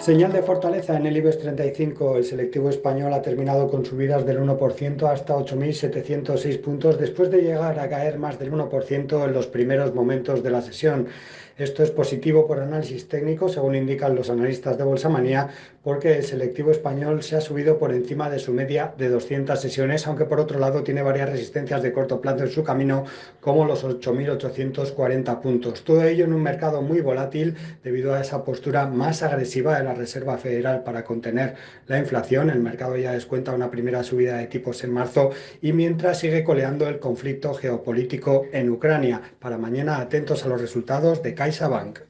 Señal de fortaleza en el IBEX 35. El selectivo español ha terminado con subidas del 1% hasta 8.706 puntos después de llegar a caer más del 1% en los primeros momentos de la sesión. Esto es positivo por análisis técnico, según indican los analistas de Bolsa Manía, porque el selectivo español se ha subido por encima de su media de 200 sesiones, aunque por otro lado tiene varias resistencias de corto plazo en su camino, como los 8.840 puntos. Todo ello en un mercado muy volátil debido a esa postura más agresiva de la Reserva Federal para contener la inflación. El mercado ya descuenta una primera subida de tipos en marzo y mientras sigue coleando el conflicto geopolítico en Ucrania. Para mañana atentos a los resultados de CaixaBank.